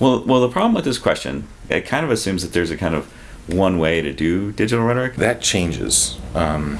Well, well, the problem with this question, it kind of assumes that there's a kind of one way to do digital rhetoric. That changes um,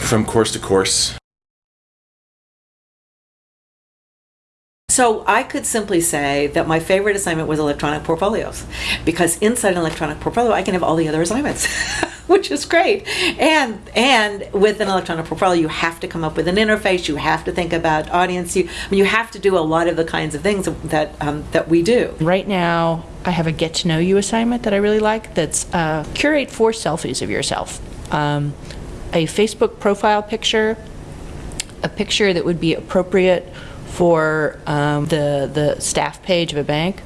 from course to course. So I could simply say that my favorite assignment was electronic portfolios because inside an electronic portfolio I can have all the other assignments, which is great. And and with an electronic portfolio you have to come up with an interface, you have to think about audience, you I mean, you have to do a lot of the kinds of things that um, that we do. Right now, I have a get to know you assignment that I really like. That's uh, curate four selfies of yourself, um, a Facebook profile picture, a picture that would be appropriate for um, the the staff page of a bank,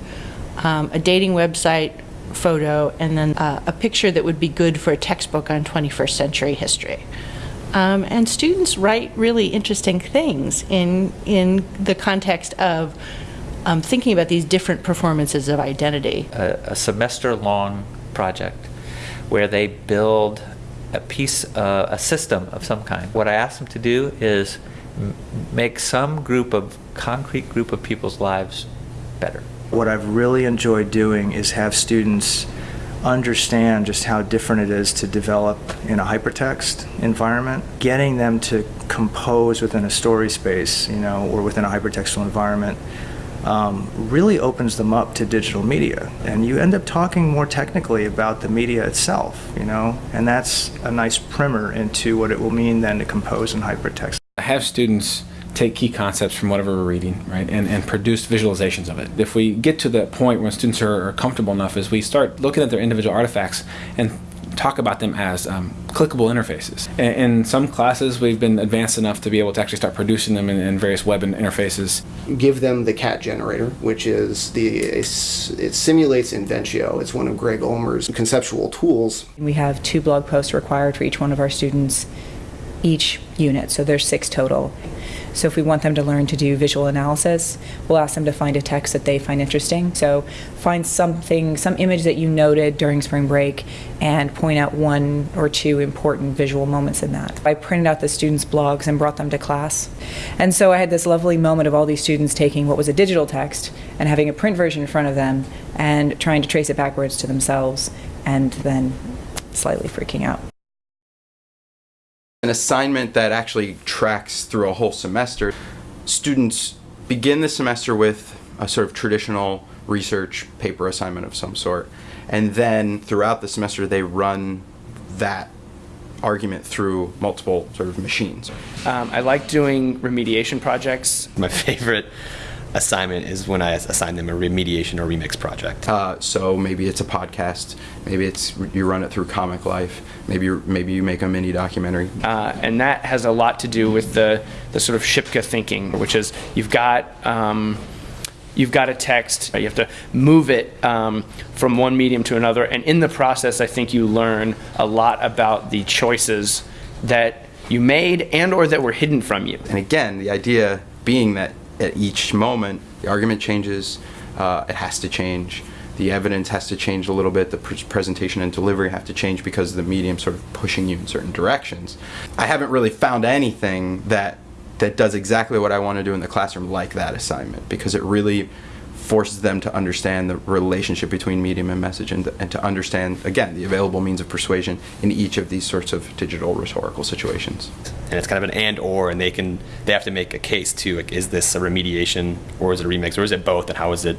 um, a dating website photo, and then uh, a picture that would be good for a textbook on 21st century history. Um, and students write really interesting things in in the context of um, thinking about these different performances of identity. a, a semester-long project where they build a piece, uh, a system of some kind. What I ask them to do is make some group of concrete group of people's lives better. What I've really enjoyed doing is have students understand just how different it is to develop in a hypertext environment. Getting them to compose within a Storyspace, you know, or within a hypertextual environment um, really opens them up to digital media. And you end up talking more technically about the media itself, you know, and that's a nice primer into what it will mean then to compose in hypertext. I have students take key concepts from whatever we're reading, right, and, and produce visualizations of it. If we get to that point when students are, are comfortable enough, is we start looking at their individual artifacts and talk about them as um, clickable interfaces. In, in some classes, we've been advanced enough to be able to actually start producing them in, in various web interfaces. give them the cat generator, which is the it simulates Inventio. It's one of Greg Ulmer's conceptual tools. We have two blog posts required for each one of our students each unit, so there's six total. So if we want them to learn to do visual analysis, we'll ask them to find a text that they find interesting. So find something, some image that you noted during spring break and point out one or two important visual moments in that. I printed out the students' blogs and brought them to class. And so I had this lovely moment of all these students taking what was a digital text and having a print version in front of them and trying to trace it backwards to themselves and then slightly freaking out. An assignment that actually tracks through a whole semester. Students begin the semester with a sort of traditional research paper assignment of some sort, and then throughout the semester they run that argument through multiple sort of machines. Um, I like doing remediation projects. My favorite assignment is when I assign them a remediation or remix project. Uh, so maybe it's a podcast, maybe it's you run it through Comic Life, maybe you maybe you make a mini documentary. Uh, and that has a lot to do with the, the sort of Shipka thinking, which is you've got um, you've got a text, you have to move it um, from one medium to another, and in the process, I think you learn a lot about the choices that you made and or that were hidden from you. And again, the idea being that at each moment the argument changes, uh, it has to change. The evidence has to change a little bit. The pr- presentation and delivery have to change because the medium sort of pushing you in certain directions. I haven't really found anything that that does exactly what I want to do in the classroom like that assignment because it really forces them to understand the relationship between medium and message and, and to understand again the available means of persuasion in each of these sorts of digital rhetorical situations. And it's kind of an and or and they can they have to make a case too like is this a remediation or is it a remix or is it both? And how is it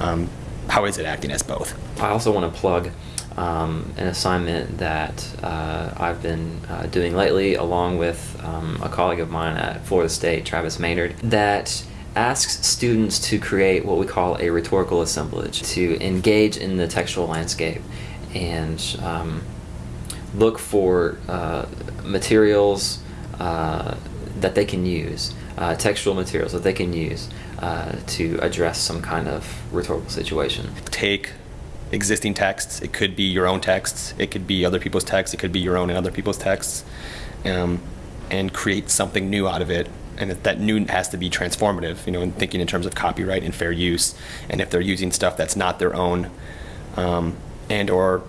um, how is it acting as both? I also want to plug um, an assignment that uh, I've been uh, doing lately, along with um, a colleague of mine at Florida State, Travis Maynard, that asks students to create what we call a rhetorical assemblage, to engage in the textual landscape and um, look for uh, materials uh, that they can use, uh, textual materials that they can use uh, to address some kind of rhetorical situation. take existing texts. It could be your own texts. It could be other people's texts. It could be your own and other people's texts um, and create something new out of it and that- new has to be transformative you know and thinking in terms of copyright and fair use. And if they're using stuff that's not their own um, and or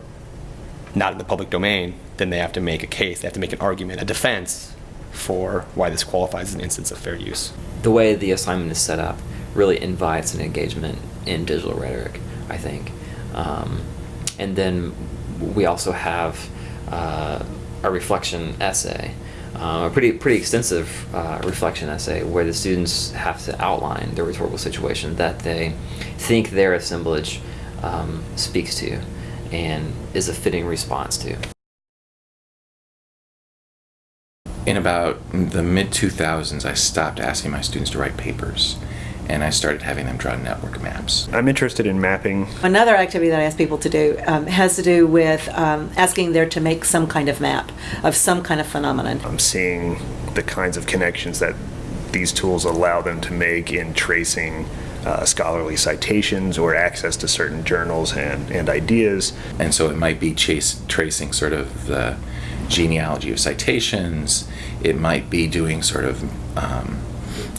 not in the public domain then they have to make a case they have to make an argument a defense for why this qualifies as an instance of fair use. The way the assignment is set up really invites an engagement in digital rhetoric, I think. Um, and then we also have uh, a reflection essay, um, a pretty pretty extensive uh, reflection essay where the students have to outline the rhetorical situation that they think their assemblage um, speaks to and is a fitting response to. In about the mid 2000s, I stopped asking my students to write papers and I started having them draw network maps. I'm interested in mapping. Another activity that I ask people to do um, has to do with um, asking there to make some kind of map of some kind of phenomenon. I'm seeing the kinds of connections that these tools allow them to make in tracing uh, scholarly citations or access to certain journals and, and ideas. And so it might be chase, tracing sort of the genealogy of citations, it might be doing sort of um,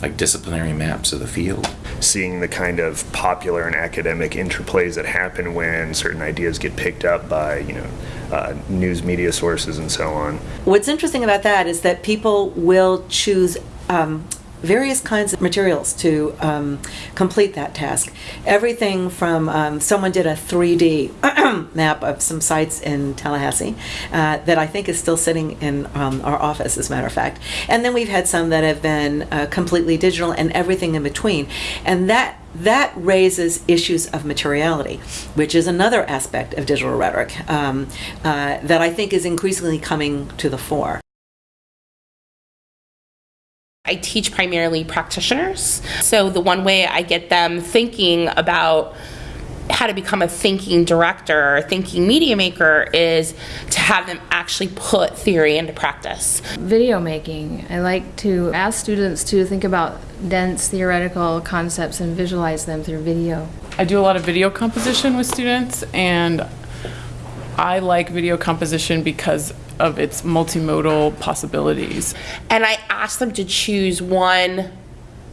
like disciplinary maps of the field. Seeing the kind of popular and academic interplays that happen when certain ideas get picked up by, you know, uh, news media sources and so on. What's interesting about that is that people will choose um, various kinds of materials to um, complete that task. Everything from um, someone did a 3D map of some sites in Tallahassee uh, that I think is still sitting in um, our office, as a matter of fact. And then we've had some that have been uh, completely digital and everything in between. And that that raises issues of materiality, which is another aspect of digital rhetoric um, uh, that I think is increasingly coming to the fore. I teach primarily practitioners. So the one way I get them thinking about how to become a thinking director or thinking media maker is to have them actually put theory into practice. Video making. I like to ask students to think about dense theoretical concepts and visualize them through video. I do a lot of video composition with students and I like video composition because of its multimodal possibilities. And I ask them to choose one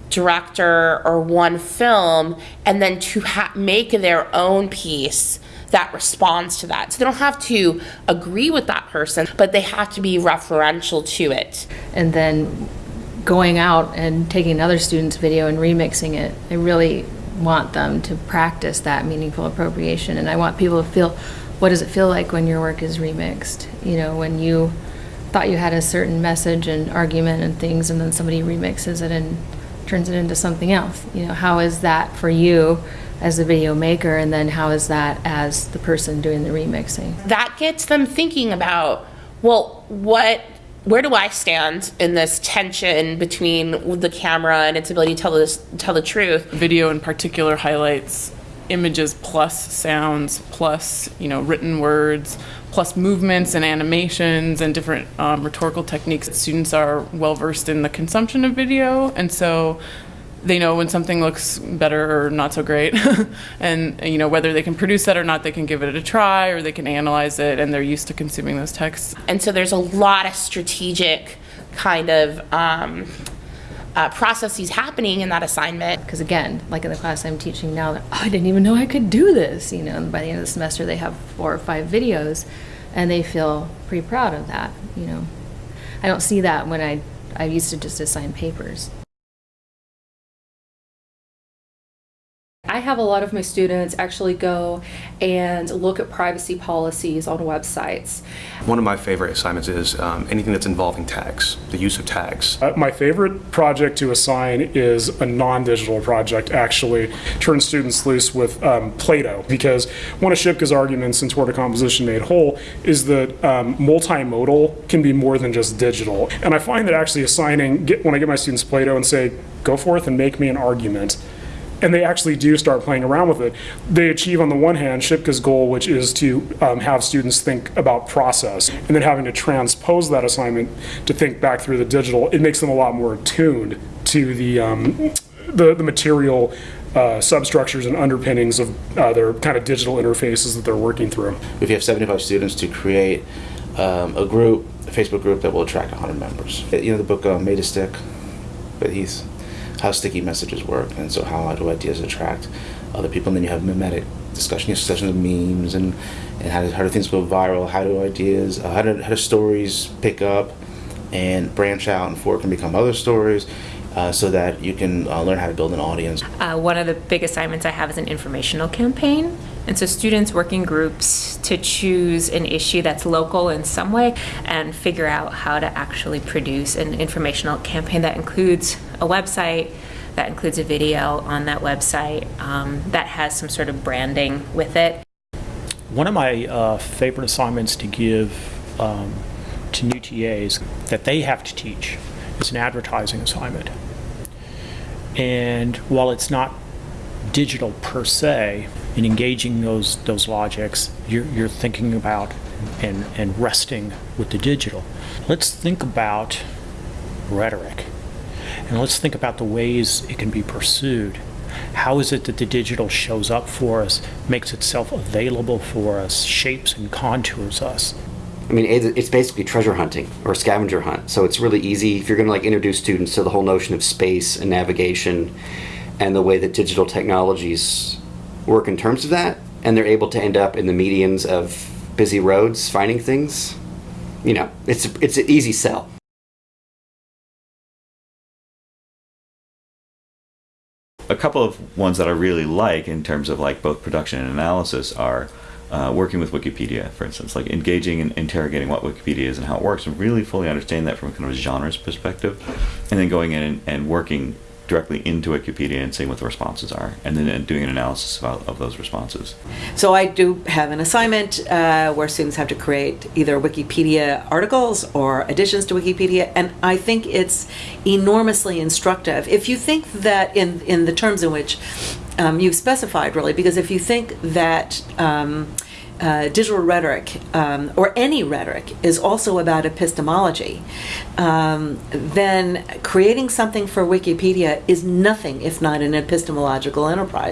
director or one film and then to ha- make their own piece that responds to that. So they don't have to agree with that person, but they have to be referential to it. And then going out and taking another student's video and remixing it. I really want them to practice that meaningful appropriation and I want people to feel what does it feel like when your work is remixed? You know, when you thought you had a certain message and argument and things, and then somebody remixes it and turns it into something else. You know, how is that for you as a video maker, and then how is that as the person doing the remixing? That gets them thinking about, well, what where do I stand in this tension between the camera and its ability to tell this tell the truth? Video in particular highlights images plus sounds plus you know written words plus movements and animations and different um, rhetorical techniques students are well versed in the consumption of video. And so they know when something looks better or not so great. And you know whether they can produce that or not they can give it a try or they can analyze it and they're used to consuming those texts. And so there's a lot of strategic kind of um, uh, processes happening in that assignment. Because again, like in the class I'm teaching now, oh, I didn't even know I could do this. You know, and by the end of the semester, they have four or five videos, and they feel pretty proud of that. You know, I don't see that when I I used to just assign papers. I have a lot of my students actually go and look at privacy policies on websites. One of my favorite assignments is um, anything that's involving tags, the use of tags. Uh, my favorite project to assign is a non-digital project, actually. Turn students loose with um, Play-Doh, because one of Shipka's arguments in Toward a Composition Made Whole is that um, multimodal can be more than just digital. And I find that actually assigning, get, when I get my students Play-Doh and say, go forth and make me an argument, and they actually do start playing around with it. They achieve, on the one hand, Shipka's goal, which is to um, have students think about process, and then having to transpose that assignment to think back through the digital. It makes them a lot more attuned to the um, the, the material uh, substructures and underpinnings of uh, their kind of digital interfaces that they're working through. If you have 75 students to create um, a group, a Facebook group that will attract 100 members. You know the book uh, Made to Stick, but he's how sticky messages work, and so how do ideas attract other people? And then you have memetic discussion, sessions of memes, and and how do, how do things go viral? How do ideas, uh, how do how do stories pick up and branch out and fork and become other stories? uh, so that you can uh, learn how to build an audience. Uh, one of the big assignments I have is an informational campaign. And so students work in groups to choose an issue that's local in some way and figure out how to actually produce an informational campaign that includes a website, that includes a video on that website, um, that has some sort of branding with it. One of my uh, favorite assignments to give um, to new TAs that they have to teach is an advertising assignment. And while it's not digital per se, in engaging those those logics, you're, you're thinking about and, and resting with the digital. Let's think about rhetoric. And let's think about the ways it can be pursued. How is it that the digital shows up for us, makes itself available for us, shapes and contours us? I mean, it's basically treasure hunting or scavenger hunt. So it's really easy if you're going to like introduce students to the whole notion of space and navigation and the way that digital technologies work in terms of that, and they're able to end up in the medians of busy roads finding things. You know, it's it's an easy sell. A couple of ones that I really like in terms of like both production and analysis are uh, working with Wikipedia, for instance, like engaging and interrogating what Wikipedia is and how it works, and really fully understanding that from kind of a genres perspective, and then going in and, and working directly into Wikipedia and seeing what the responses are, and then uh, doing an analysis of, of those responses. So I do have an assignment uh, where students have to create either Wikipedia articles or additions to Wikipedia, and I think it's enormously instructive. If you think that in in the terms in which um, you've specified, really, because if you think that um, uh, digital rhetoric um, or any rhetoric is also about epistemology, um, then creating something for Wikipedia is nothing if not an epistemological enterprise.